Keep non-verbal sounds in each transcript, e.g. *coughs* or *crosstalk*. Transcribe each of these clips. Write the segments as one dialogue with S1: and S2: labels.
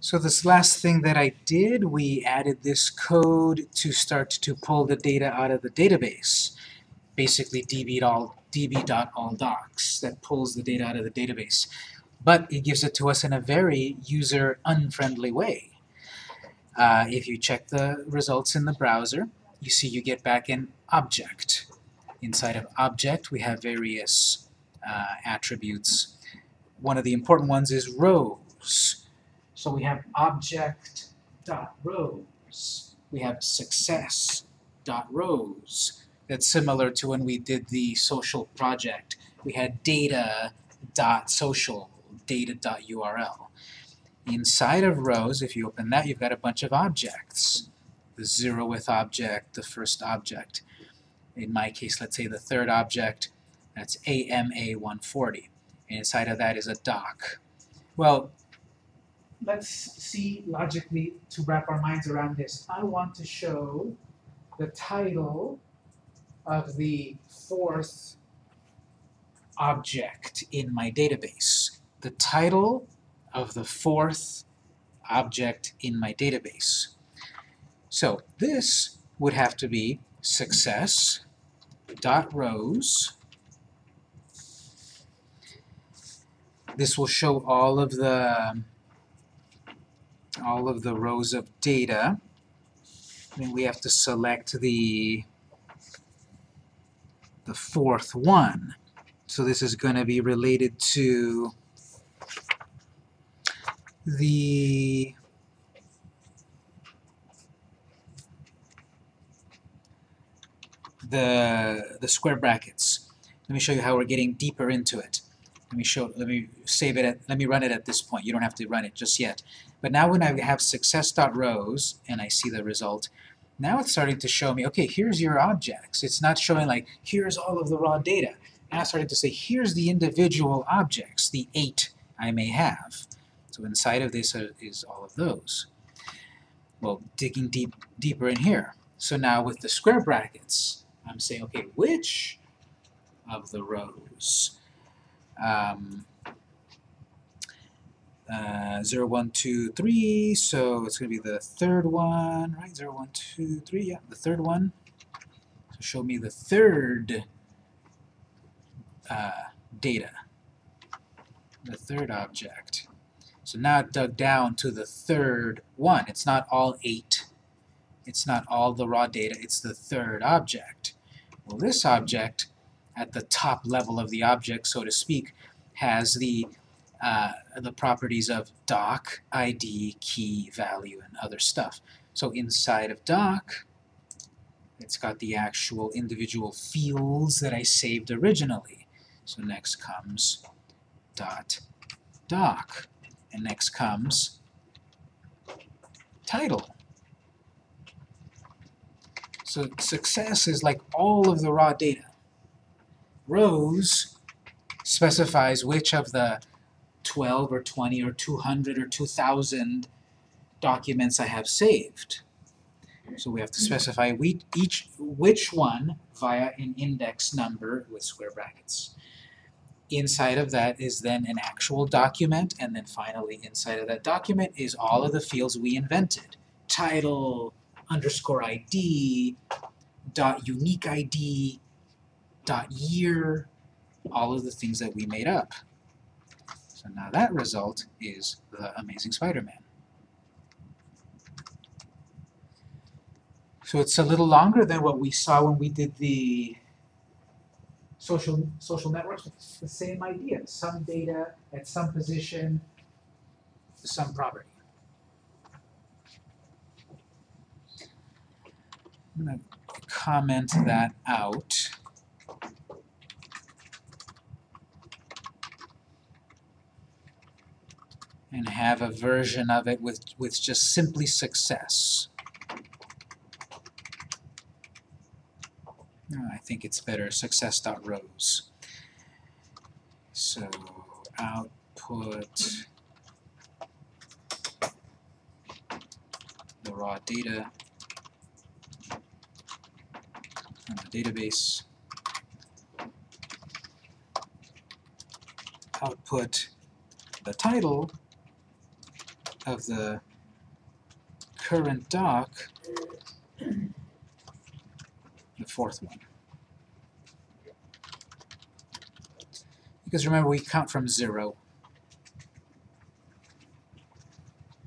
S1: So this last thing that I did, we added this code to start to pull the data out of the database. Basically db.all db.alldocs that pulls the data out of the database. But it gives it to us in a very user-unfriendly way. Uh, if you check the results in the browser, you see you get back an object. Inside of object, we have various uh, attributes. One of the important ones is rows. So we have object dot rows. We have success dot rows. That's similar to when we did the social project. We had data dot social, data dot URL. Inside of rows, if you open that, you've got a bunch of objects. The zeroth object, the first object. In my case, let's say the third object, that's AMA140. And inside of that is a doc. Well, let's see logically to wrap our minds around this. I want to show the title of the fourth object in my database. The title of the fourth object in my database. So this would have to be success dot rows. This will show all of the all of the rows of data. Then we have to select the, the fourth one. So this is going to be related to the the the square brackets. Let me show you how we're getting deeper into it. Let me show let me save it at let me run it at this point. You don't have to run it just yet. But now when I have success.rows and I see the result, now it's starting to show me, okay, here's your objects. It's not showing like, here's all of the raw data. Now starting to say, here's the individual objects, the eight I may have. So inside of this is all of those. Well, digging deep, deeper in here. So now with the square brackets, I'm saying, okay, which of the rows? Um, uh, 0, 1, 2, 3, so it's going to be the third one, right? 0, 1, 2, 3, yeah, the third one. So show me the third uh, data, the third object. So now it dug down to the third one. It's not all eight. It's not all the raw data. It's the third object. Well, this object, at the top level of the object, so to speak, has the uh, the properties of doc, ID, key, value, and other stuff. So inside of doc, it's got the actual individual fields that I saved originally. So next comes dot doc, and next comes title. So success is like all of the raw data. Rows specifies which of the 12 or 20 or 200 or 2,000 documents I have saved. So we have to specify we, each which one via an index number with square brackets. Inside of that is then an actual document, and then finally inside of that document is all of the fields we invented. Title, underscore ID, dot unique ID, dot year, all of the things that we made up. So now that result is the Amazing Spider-Man. So it's a little longer than what we saw when we did the social, social networks. It's the same idea. Some data at some position, some property. I'm going to comment that out. And have a version of it with, with just simply success. I think it's better, success.rows. So output the raw data from the database. Output the title of the current doc, the fourth one. Because remember, we count from zero.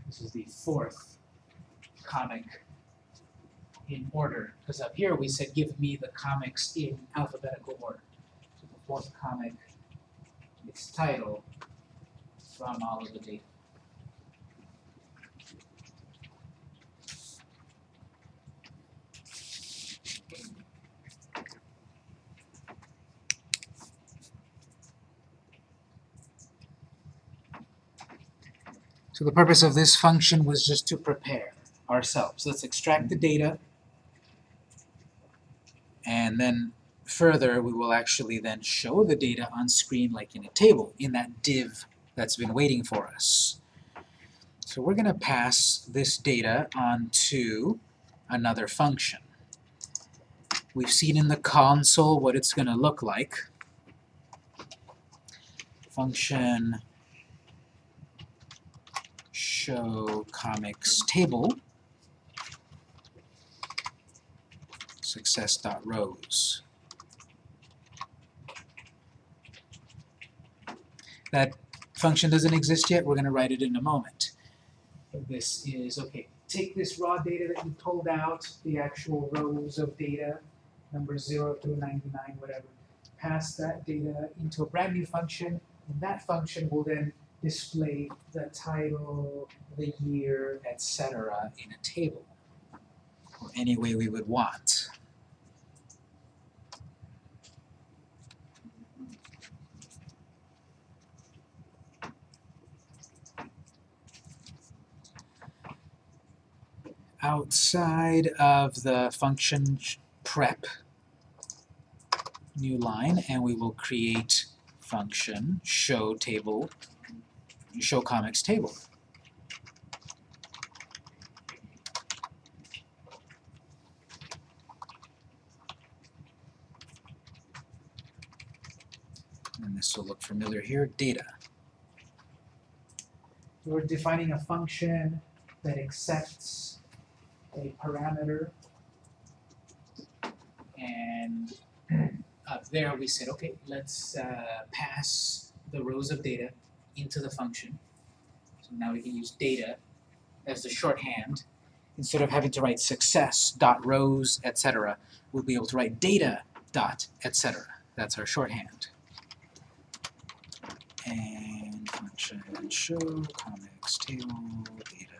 S1: This is the fourth comic in order, because up here we said give me the comics in alphabetical order. So the fourth comic, its title from all of the data. The purpose of this function was just to prepare ourselves. Let's extract the data, and then further we will actually then show the data on screen like in a table, in that div that's been waiting for us. So we're going to pass this data onto another function. We've seen in the console what it's going to look like. Function show comics table success.rows. That function doesn't exist yet, we're going to write it in a moment. This is, okay, take this raw data that you pulled out, the actual rows of data, numbers 0 through 99, whatever, pass that data into a brand new function, and that function will then display the title, the year, etc. in a table, or any way we would want. outside of the function prep new line and we will create function show table show comics table. And this will look familiar here, data. We're defining a function that accepts a parameter and up there we said, okay, let's uh, pass the rows of data into the function. So now we can use data as the shorthand. Instead of having to write success dot rows, etc., we'll be able to write data dot etc. That's our shorthand. And function show comics table data.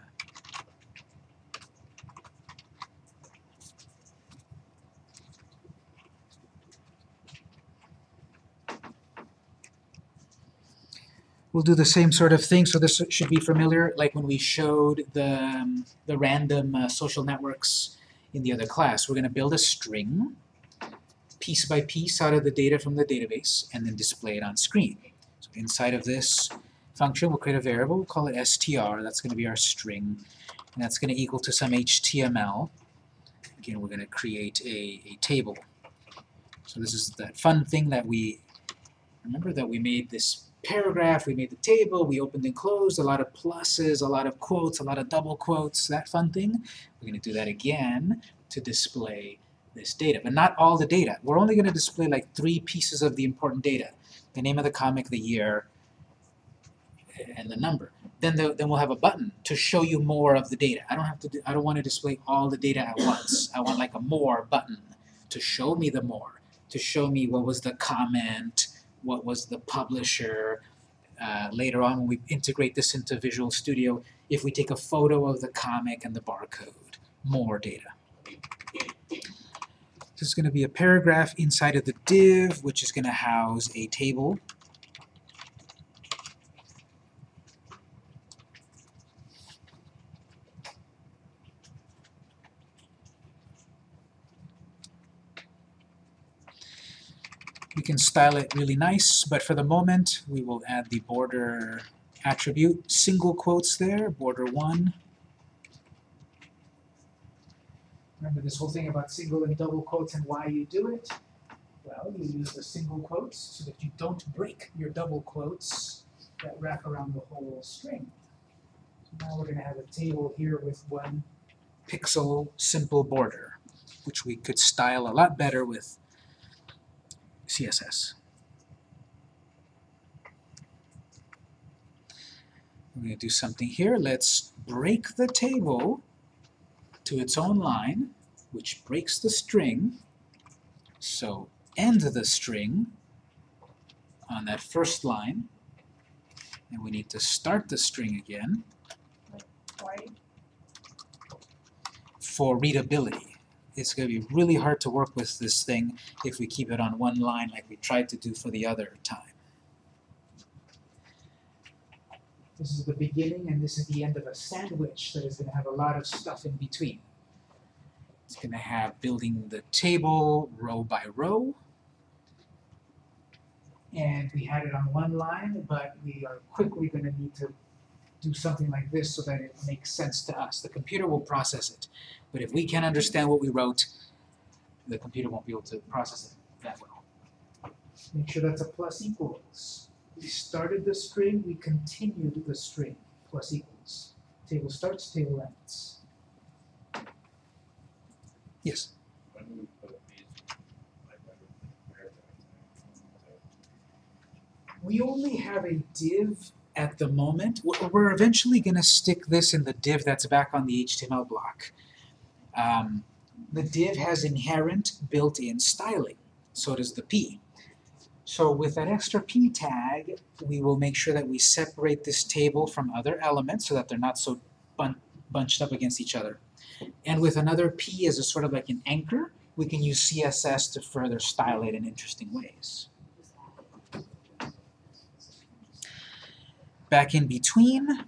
S1: We'll do the same sort of thing, so this should be familiar, like when we showed the, um, the random uh, social networks in the other class. We're going to build a string, piece by piece out of the data from the database, and then display it on screen. So inside of this function, we'll create a variable, we'll call it str, that's going to be our string, and that's going to equal to some HTML. Again, we're going to create a, a table. So this is that fun thing that we, remember that we made this paragraph, we made the table, we opened and closed, a lot of pluses, a lot of quotes, a lot of double quotes, that fun thing. We're going to do that again to display this data, but not all the data. We're only going to display like three pieces of the important data. The name of the comic, the year, and the number. Then, the, then we'll have a button to show you more of the data. I don't have to. Do, I don't want to display all the data at once. I want like a more button to show me the more, to show me what was the comment, what was the publisher. Uh, later on, when we integrate this into Visual Studio, if we take a photo of the comic and the barcode, more data. This is going to be a paragraph inside of the div, which is going to house a table. We can style it really nice, but for the moment, we will add the border attribute, single quotes there, border 1. Remember this whole thing about single and double quotes and why you do it? Well, you use the single quotes so that you don't break your double quotes that wrap around the whole string. So Now we're gonna have a table here with one pixel simple border, which we could style a lot better with CSS. We're going to do something here. Let's break the table to its own line, which breaks the string. So end the string on that first line, and we need to start the string again for readability. It's going to be really hard to work with this thing if we keep it on one line like we tried to do for the other time. This is the beginning and this is the end of a sandwich that is going to have a lot of stuff in between. It's going to have building the table row by row. And we had it on one line, but we are quickly going to need to do something like this so that it makes sense to us. The computer will process it. But if we can't understand what we wrote, the computer won't be able to process it that well. Make sure that's a plus equals. We started the string, we continued the string, plus equals. Table starts, table ends. Yes?
S2: When do we put these, like, when we- where do
S1: We only have a div at the moment. We're- eventually going to stick this in the div that's back on the HTML block. Um, the div has inherent built-in styling. So does the p. So with that extra p tag, we will make sure that we separate this table from other elements so that they're not so bun bunched up against each other. And with another p as a sort of like an anchor, we can use CSS to further style it in interesting ways. Back in between.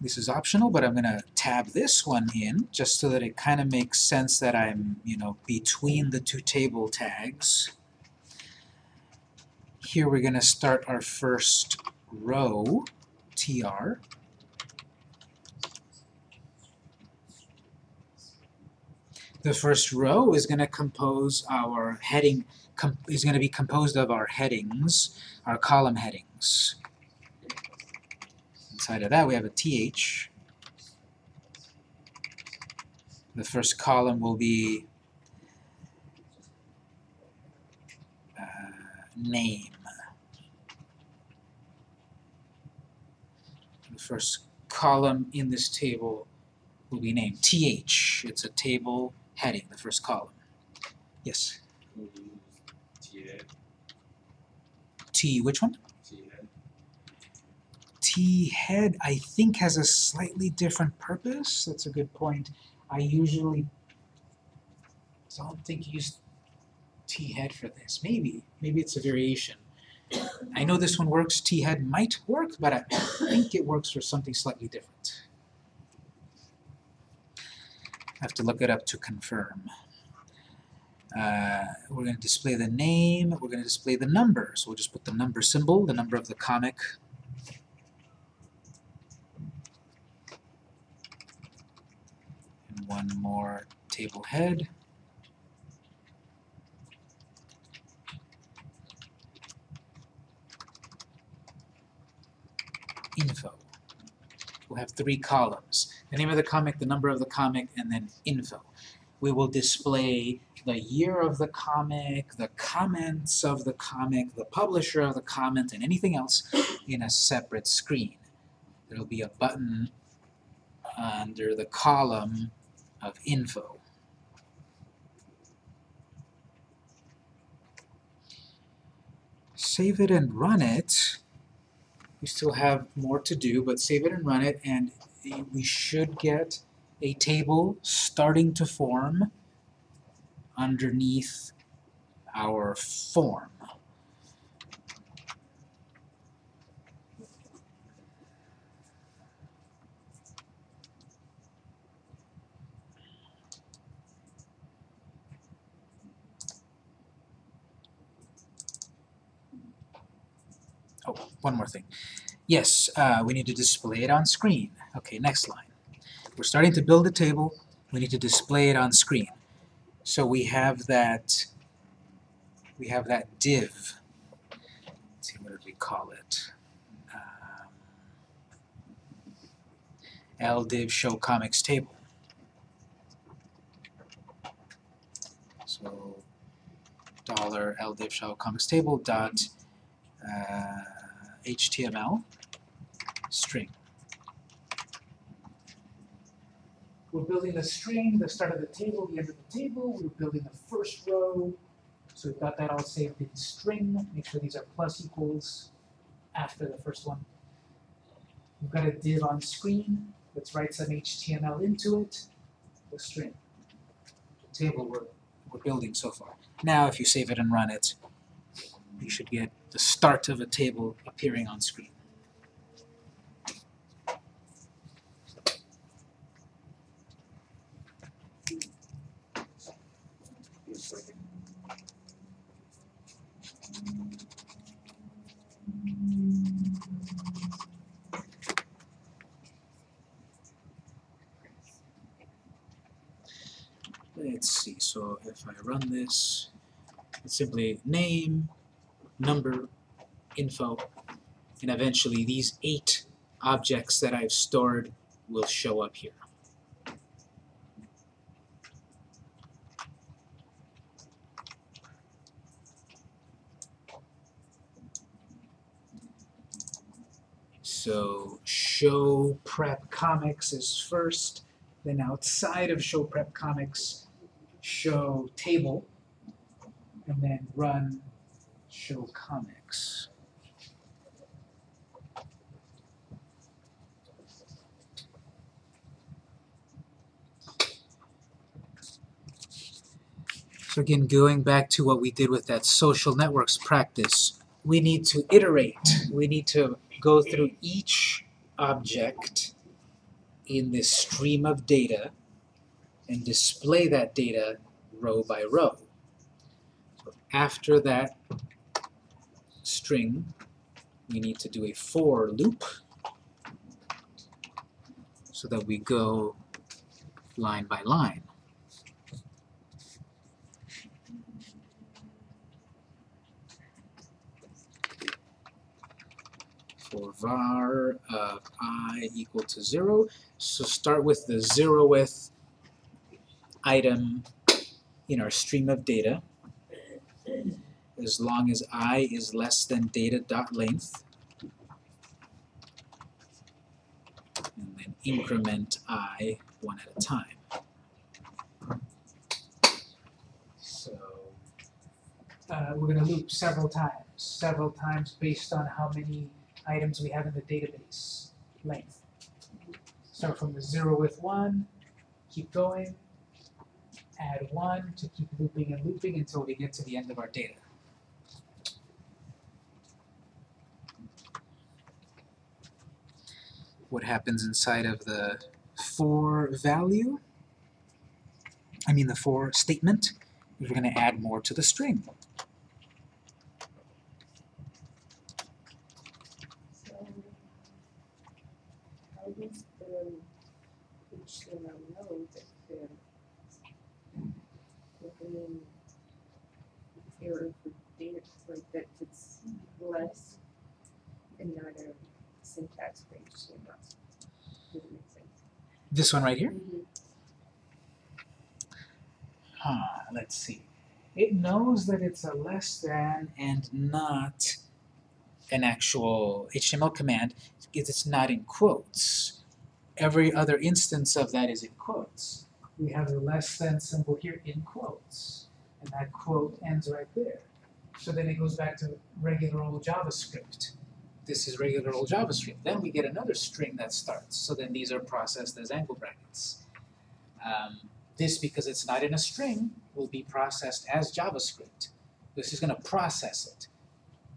S1: This is optional, but I'm going to tab this one in just so that it kind of makes sense that I'm, you know, between the two table tags. Here we're going to start our first row, tr. The first row is going to compose our heading is going to be composed of our headings, our column headings. Inside of that we have a th. The first column will be uh, name. The first column in this table will be named th. It's a table heading, the first column. Yes? T, which one?
S2: TA,
S1: T head, I think, has a slightly different purpose. That's a good point. I usually i don't think you use T head for this. Maybe. Maybe it's a variation. I know this one works. T head might work, but I think it works for something slightly different. I have to look it up to confirm. Uh, we're going to display the name, we're going to display the number. So we'll just put the number symbol, the number of the comic. And one more table head. Info. We'll have three columns. The name of the comic, the number of the comic, and then info. We will display the year of the comic, the comments of the comic, the publisher of the comment, and anything else in a separate screen. There'll be a button under the column of info. Save it and run it. We still have more to do, but save it and run it, and we should get a table starting to form underneath our form. Oh, one more thing. Yes, uh, we need to display it on screen. Okay, next line. We're starting to build a table. We need to display it on screen. So we have that we have that div. Let's see what did we call it? Um, ldiv show comics table. So dollar ldiv show comics table dot uh, html string. We're building the string, the start of the table, the end of the table. We're building the first row. So we've got that all saved in string. Make sure these are plus equals after the first one. We've got a div on screen. Let's write some HTML into it. The string. The table we're, we're building so far. Now if you save it and run it, you should get the start of a table appearing on screen. Let's see, so if I run this, it's simply name, number, info, and eventually these eight objects that I've stored will show up here. So show prep comics is first, then outside of show prep comics, show table, and then run show comics. So again, going back to what we did with that social networks practice, we need to iterate. We need to go through each object in this stream of data and display that data row by row. After that string, we need to do a for loop so that we go line by line. for var of i equal to 0. So start with the zeroth item in our stream of data as long as i is less than data dot length and then increment i one at a time. So uh, we're going to loop several times, several times based on how many items we have in the database length. Start from the zero with one, keep going, add one to keep looping and looping until we get to the end of our data. What happens inside of the for value, I mean the for statement, we're going to add more to the string.
S3: So, how does the HTML know that the within error for data, like that it's less and not a syntax for HTML? Does it make sense?
S1: This one right here?
S3: Mhm.
S1: Huh, let's see. It knows that it's a less than and not an actual HTML command because it's not in quotes. Every other instance of that is in quotes. We have the less than symbol here in quotes, and that quote ends right there. So then it goes back to regular old JavaScript. This is regular old JavaScript. Then we get another string that starts. So then these are processed as angle brackets. Um, this, because it's not in a string, will be processed as JavaScript. This is going to process it,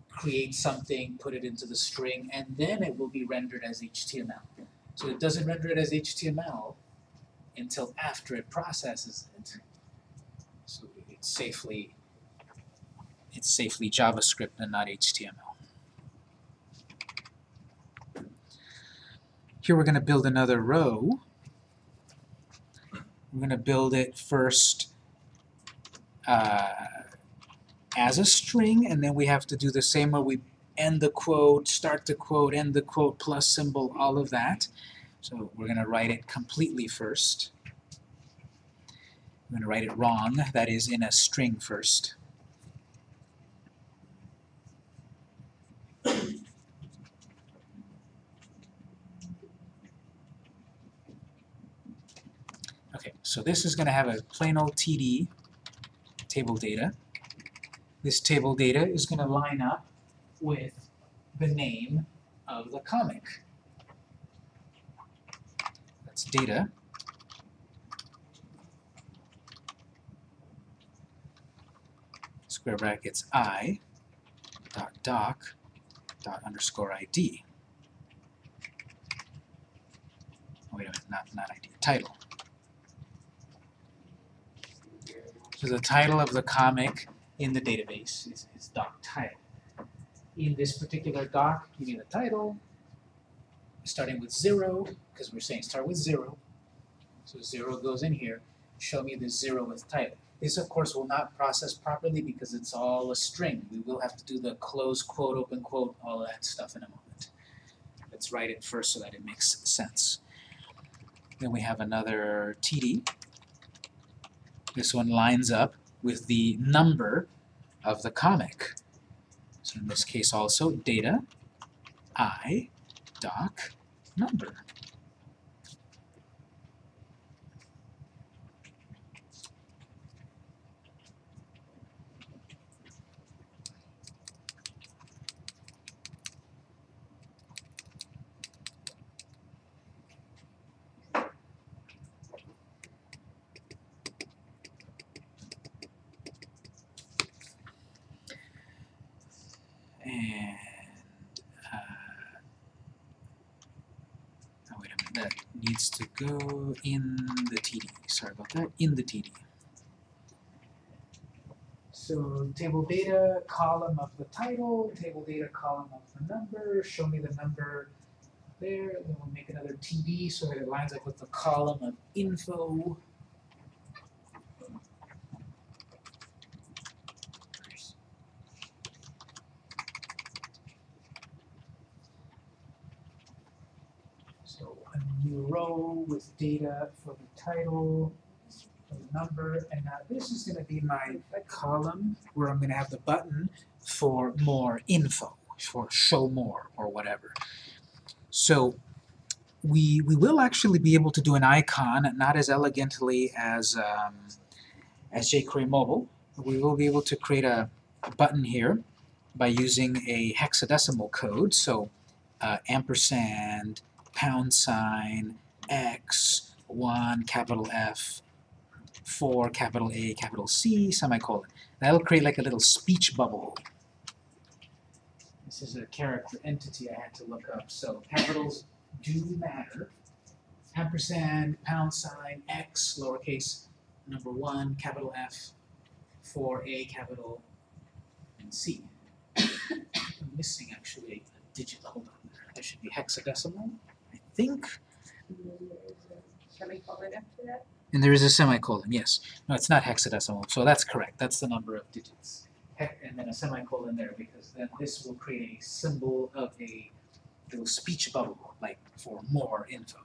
S1: create something, put it into the string, and then it will be rendered as HTML. So it doesn't render it as HTML until after it processes it. So it's safely, it's safely JavaScript and not HTML. Here we're going to build another row. We're going to build it first uh, as a string, and then we have to do the same way we end the quote, start the quote, end the quote, plus symbol, all of that. So we're going to write it completely first. I'm going to write it wrong, that is in a string first. Okay, so this is going to have a plain old TD, table data. This table data is going to line up with the name of the comic. Data. Square brackets i dot doc dot underscore id. Oh, wait a minute, not, not ID, title. So the title of the comic in the database is, is doc title. In this particular doc, you need a title, starting with zero, because we're saying start with zero. So zero goes in here, show me the zero with title. This of course will not process properly because it's all a string. We will have to do the close quote, open quote, all of that stuff in a moment. Let's write it first so that it makes sense. Then we have another TD. This one lines up with the number of the comic. So in this case also data, I, doc, number. And uh, oh wait a minute, that needs to go in the TD. Sorry about that, in the TD. So table data, column of the title, table data, column of the number, show me the number there, then we'll make another TD so that it lines up with the column of info. So a new row with data for the title, for the number, and now this is going to be my column where I'm going to have the button for more info, for show more or whatever. So we, we will actually be able to do an icon, not as elegantly as, um, as jQuery Mobile. We will be able to create a, button here by using a hexadecimal code. So uh, ampersand, pound sign, X, 1, capital F, 4, capital A, capital C, semicolon. That'll create like a little speech bubble. This is a character entity I had to look up, so capitals do matter. Ampersand, pound sign, X, lowercase, number 1, capital F, 4A, capital, and C. *coughs* I'm missing actually a digit, hold on. There should be hexadecimal, I think.
S3: And there's a semicolon after that.
S1: And there is a semicolon, yes. No, it's not hexadecimal, so that's correct. That's the number of digits. Hec and then a semicolon there, because then this will create a symbol of a little speech bubble, like for more info.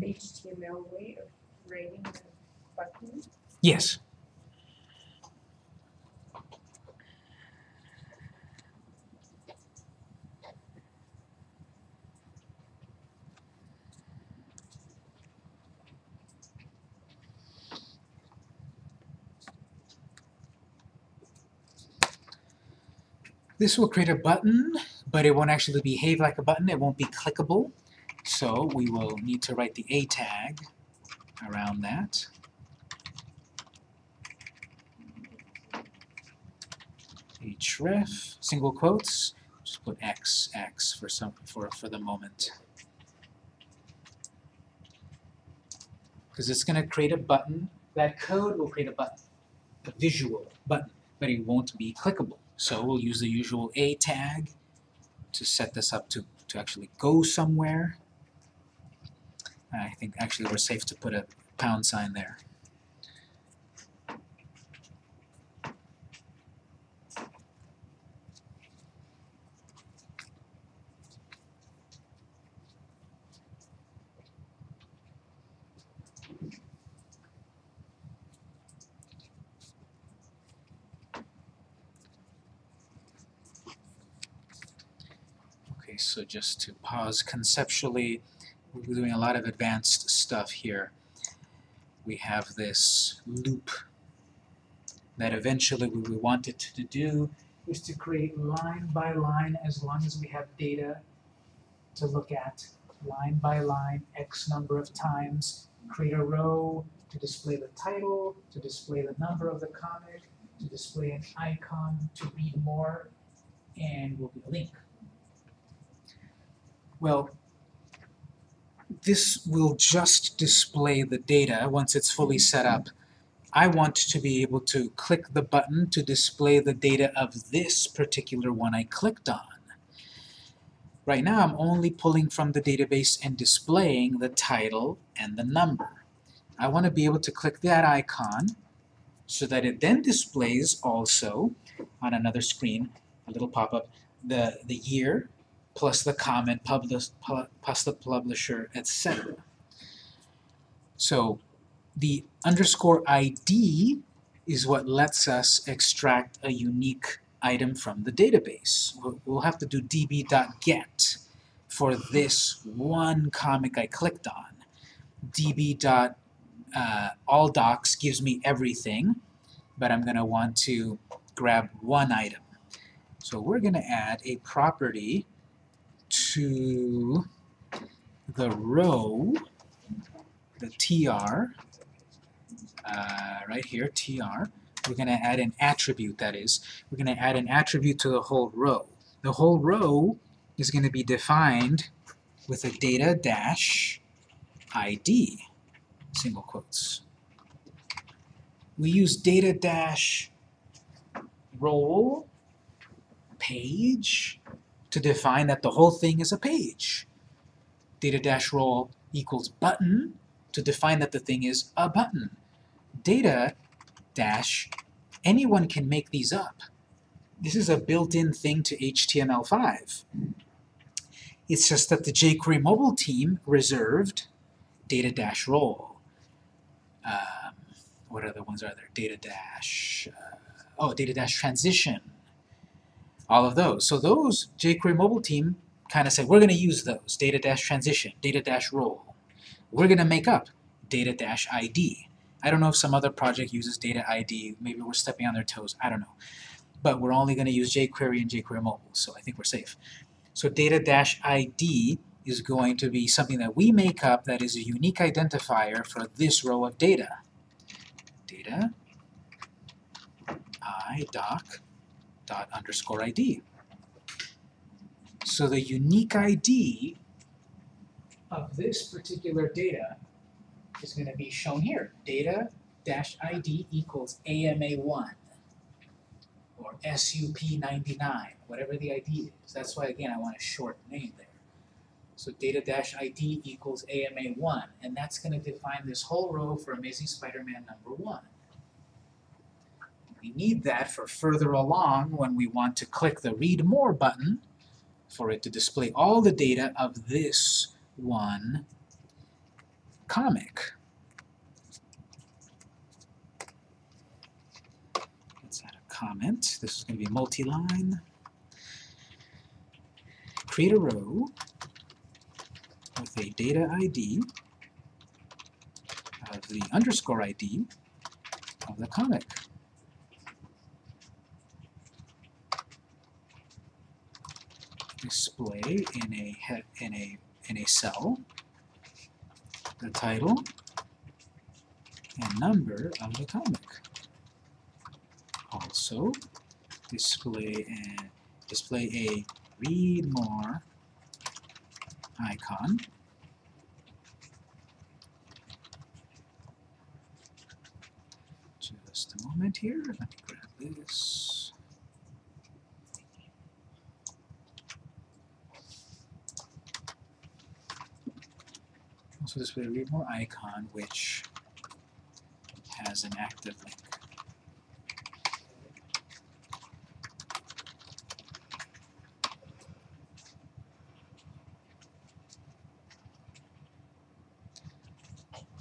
S3: HTML way of writing the button.
S1: Yes. This will create a button, but it won't actually behave like a button. It won't be clickable. So we will need to write the A tag around that. href, single quotes, just put x, x for some for, for the moment. Because it's going to create a button. That code will create a button, a visual button, but it won't be clickable. So we'll use the usual a tag to set this up to, to actually go somewhere. I think actually we're safe to put a pound sign there. So just to pause conceptually, we're doing a lot of advanced stuff here. We have this loop that eventually what we want it to do is to create line by line as long as we have data to look at line by line x number of times, create a row to display the title, to display the number of the comic, to display an icon to read more, and will be a link. Well, this will just display the data once it's fully set up. I want to be able to click the button to display the data of this particular one I clicked on. Right now I'm only pulling from the database and displaying the title and the number. I want to be able to click that icon so that it then displays also on another screen, a little pop-up, the, the year plus the comment, publish, plus the publisher, etc. So the underscore ID is what lets us extract a unique item from the database. We'll, have to do db.get for this one comic I clicked on. db uh, all docs gives me everything, but I'm going to want to grab one item. So we're going to add a property to the row, the tr, uh, right here, tr. We're going to add an attribute, that is. We're going to add an attribute to the whole row. The whole row is going to be defined with a data dash ID single quotes. We use data dash role page to define that the whole thing is a page. Data dash role equals button to define that the thing is a button. Data dash, anyone can make these up. This is a built-in thing to HTML5. It's just that the jQuery mobile team reserved data dash role um, what other ones are there? Data dash, uh, oh, data dash transition, all of those. So those, jQuery mobile team kind of said, we're going to use those, data dash transition, data dash role. We're going to make up data dash ID. I don't know if some other project uses data ID, maybe we're stepping on their toes, I don't know. But we're only going to use jQuery and jQuery mobile, so I think we're safe. So data dash ID is going to be something that we make up that is a unique identifier for this row of data. Data i doc dot underscore id. So the unique ID of this particular data is going to be shown here. Data dash ID equals AMA1 or SUP99, whatever the ID is. That's why, again, I want a short name there. So data dash ID equals AMA1, and that's going to define this whole row for Amazing Spider-Man number 1. We need that for further along when we want to click the Read More button for it to display all the data of this one comic. Let's add a comment. This is going to be multi-line. Create a row with a data ID of the underscore ID of the comic. Display in a in a in a cell the title and number of the comic. Also display and display a read more icon. Just a moment here, let me grab this. Also display a read more icon which has an active link.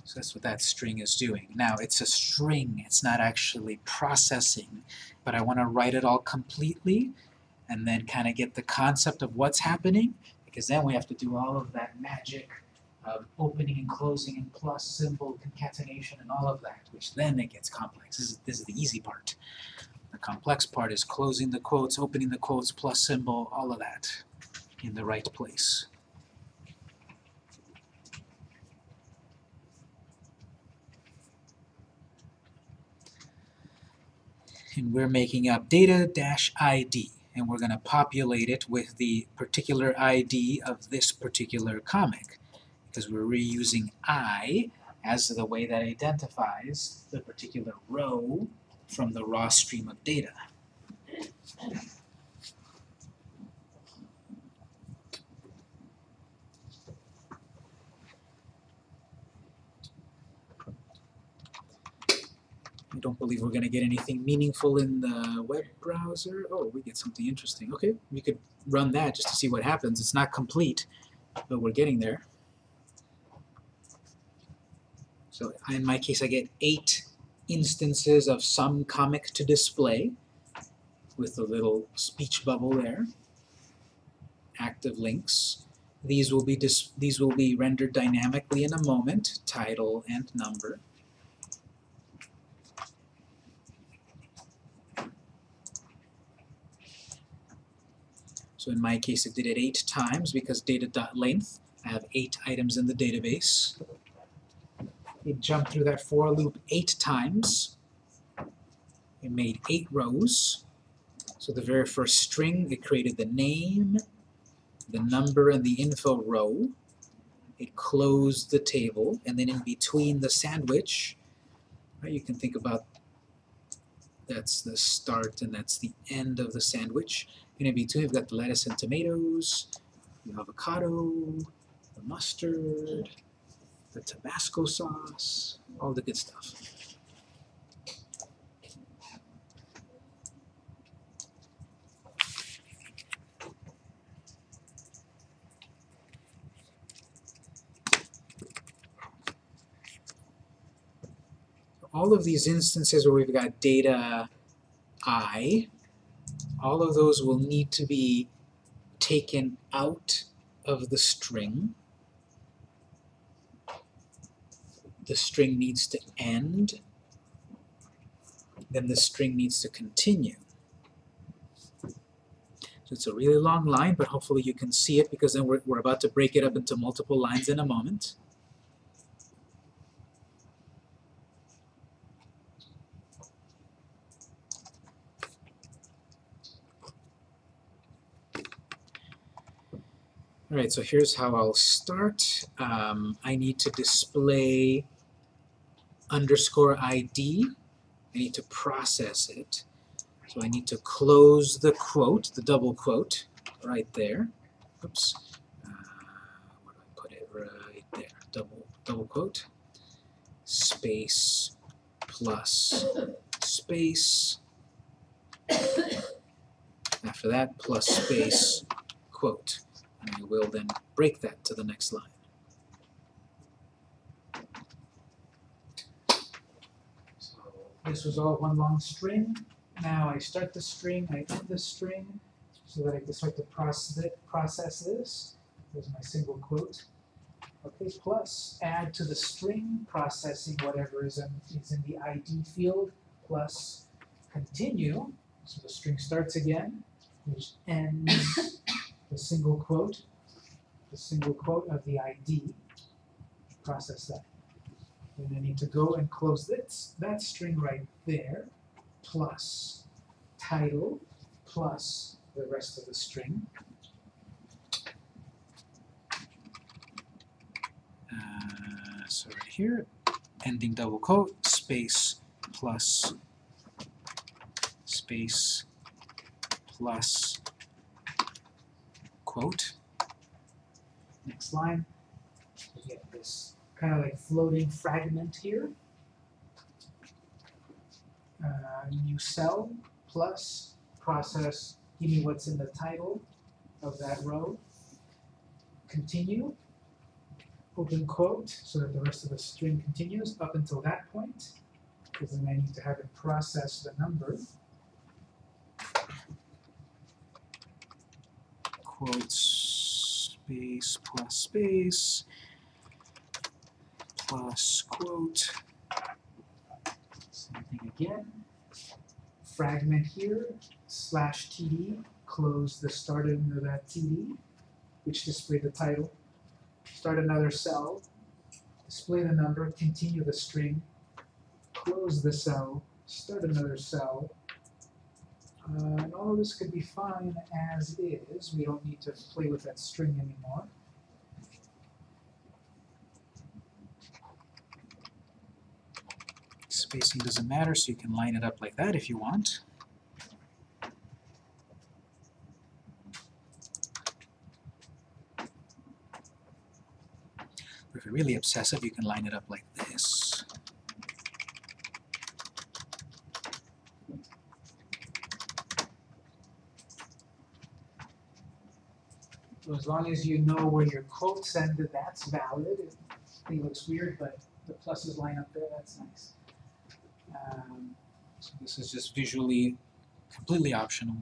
S1: So that's what that string is doing. Now it's a string, it's not actually processing, but I want to write it all completely. and then kind of get the concept of what's happening, because then we have to do all of that magic of opening and closing and plus symbol concatenation and all of that, which then it gets complex. This is, this is the easy part. The complex part is closing the quotes, opening the quotes, plus symbol, all of that in the right place. and we're making up data dash ID and we're going to populate it with the particular ID of this particular comic because we're reusing I as the way that identifies the particular row from the raw stream of data. I don't believe we're going to get anything meaningful in the web browser. Oh, we get something interesting. Okay, we could run that just to see what happens. It's not complete, but we're getting there. So in my case, I get eight instances of some comic to display with a little speech bubble there. Active links. These will be these will be rendered dynamically in a moment, title and number. So in my case, it did it eight times because data.length, I have eight items in the database. It jumped through that for loop eight times. It made eight rows. So the very first string, it created the name, the number, and the info row. It closed the table, and then in between the sandwich, right, you can think about that's the start and that's the end of the sandwich. And in between, you've got the lettuce and tomatoes, the avocado, the mustard, the Tabasco sauce, all the good stuff. All of these instances where we've got data i, all of those will need to be taken out of the string. The string needs to end, then the string needs to continue. So it's a really long line, but hopefully you can see it because then we're, we're about to break it up into multiple lines in a moment. Alright, so here's how I'll start. Um, I need to display underscore ID. I need to process it. So I need to close the quote, the double quote, right there. Oops. Uh, where do I put it? Right there. Double, double quote. Space plus space. After that, plus space quote and I will then break that to the next line. This was all one long string. Now I start the string, I end the string, so that I can start to process, it, process this. There's my single quote. Okay, plus add to the string, processing whatever is in, is in the ID field, plus continue. So the string starts again, which ends *coughs* the single quote, the single quote of the ID, process that. Then I need to go and close this, that string right there, plus title, plus the rest of the string. Uh, so right here, ending double quote, space, plus, space, plus, quote. Next line, kind of like floating fragment here. Uh, new cell plus process, give me what's in the title of that row. Continue, open quote, so that the rest of the string continues up until that point, because then I need to have it process the number. quotes space plus space plus quote. Same thing again. Fragment here, slash TD, close the start of that TD, which display the title. Start another cell, display the number, continue the string, close the cell, start another cell. Uh, and all of this could be fine as is. We don't need to play with that string anymore. Spacing doesn't matter, so you can line it up like that if you want. If you're really obsessive, you can line it up like this. So as long as you know where your quotes ended, that's valid. It looks weird, but the pluses line up there, that's nice. Um, so this is just visually completely optional.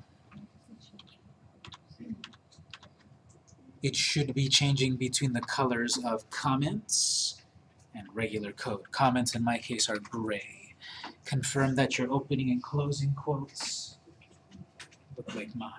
S1: It should be changing between the colors of comments and regular code. Comments in my case are gray. Confirm that your opening and closing quotes look like mine.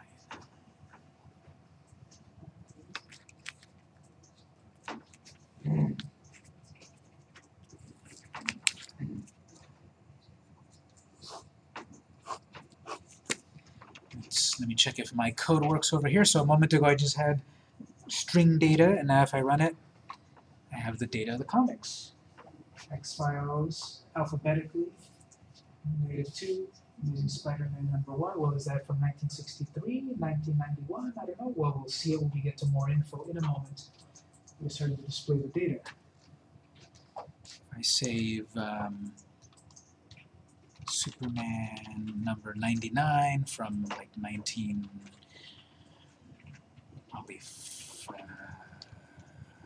S1: Let's, let me check if my code works over here. So a moment ago I just had string data, and now if I run it, I have the data of the comics. X files alphabetically, negative 2, using Spider-Man number 1. Well, is that from 1963, 1991? I don't know. Well, we'll see it when we get to more info in a moment. We're starting to display the data. I save um, Superman number 99 from like 19, probably, f- uh,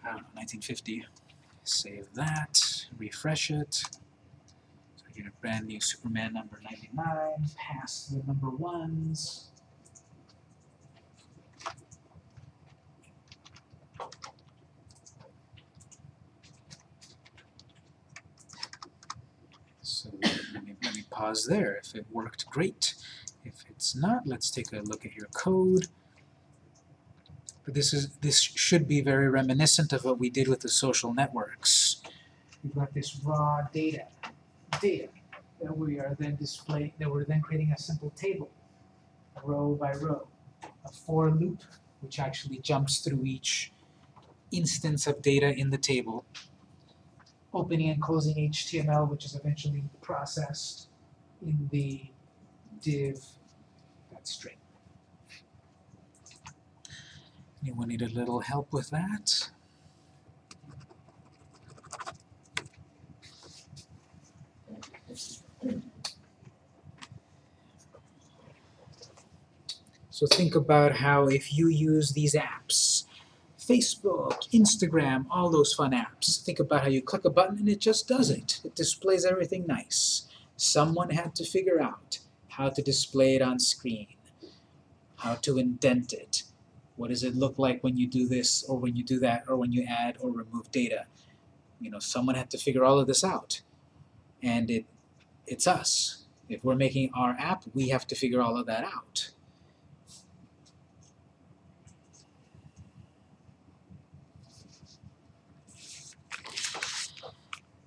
S1: I don't know, 1950. Save that, refresh it. So I get a brand new Superman number 99, pass the number ones. So let me, let me pause there. If it worked, great. If it's not, let's take a look at your code. But this is this should be very reminiscent of what we did with the social networks. We've got this raw data, data that we are then displaying, that we're then creating a simple table, row by row, a for loop, which actually jumps through each instance of data in the table, opening and closing HTML, which is eventually processed in the div that string. Anyone need a little help with that? So think about how if you use these apps, Facebook, Instagram, all those fun apps. Think about how you click a button and it just does it. It displays everything nice. Someone had to figure out how to display it on screen, how to indent it. What does it look like when you do this or when you do that or when you add or remove data? You know, someone had to figure all of this out. And it it's us. If we're making our app, we have to figure all of that out.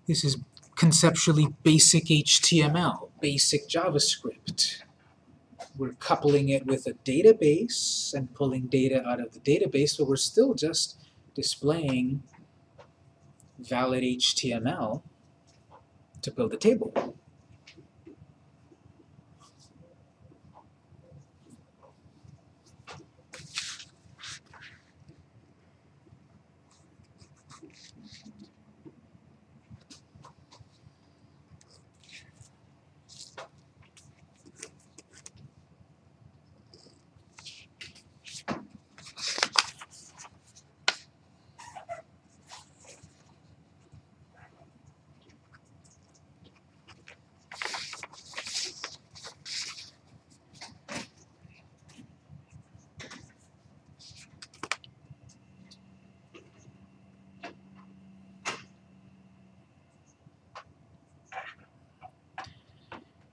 S1: This is conceptually basic HTML, basic JavaScript. We're coupling it with a database and pulling data out of the database, but we're still just displaying valid HTML to build a table.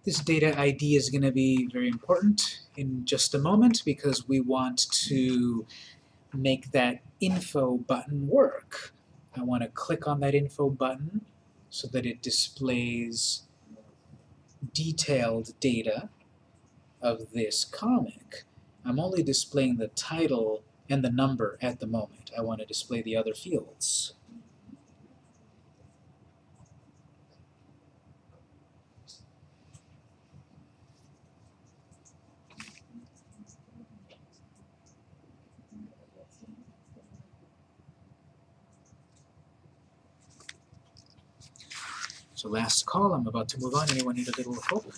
S1: This data ID is going to be very important in just a moment because we want to make that info button work. I want to click on that info button so that it displays detailed data of this comic. I'm only displaying the title and the number at the moment. I want to display the other fields. So last call, I'm about to move on. Anyone need a little help?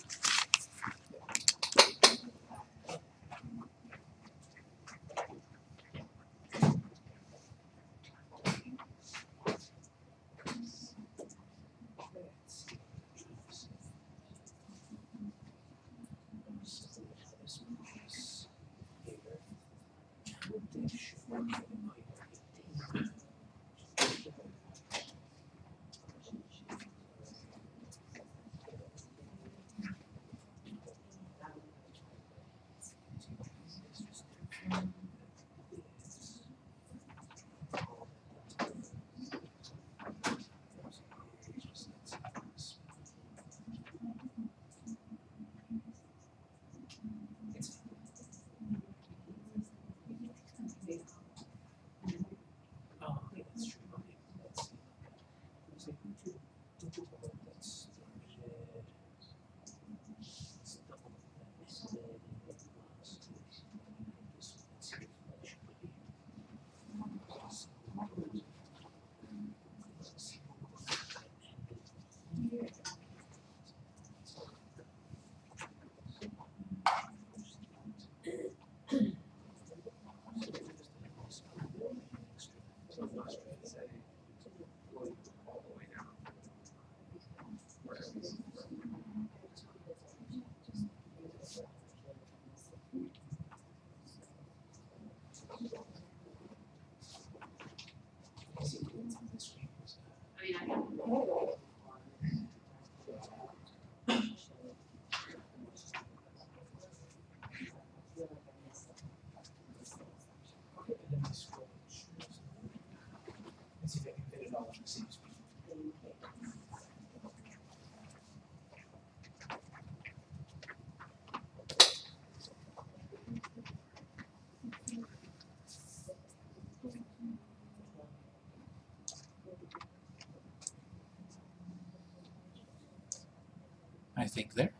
S1: Think there.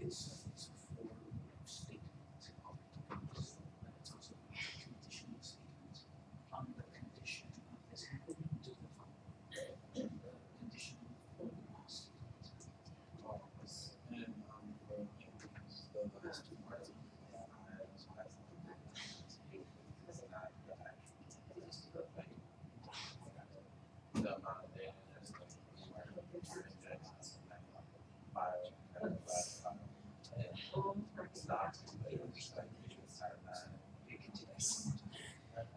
S1: It's, it's a form of statement. It's also a conditional statement on the condition of this happening to the following. The condition of the last
S2: And, um, for, the last two parts, uh, it's not, it's not the actual, like, the amount of data that's like, where you're injecting, like, file, kind of, file, file, and stop, but it's just like, it's not that.
S1: It continues.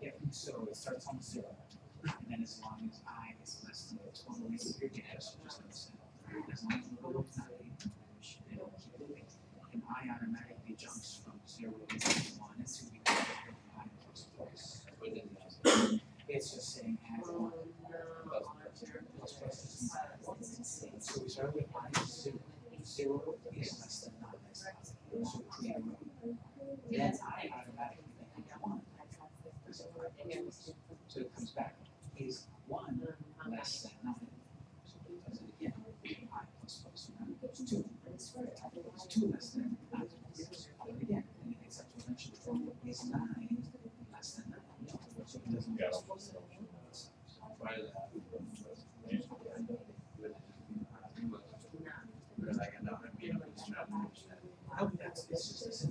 S1: Yeah, so it starts on zero, and then as long as i is less than the total length of your data, so just so, as long as the below nine, it'll keep moving. And i automatically jumps from zero to one, and so we can get i plus plus. It's just saying add one. Plus plus is not. So we start with i is zero, zero is less than I would that, it's just,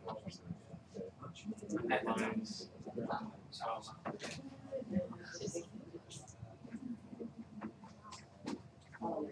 S4: headlines. So, um,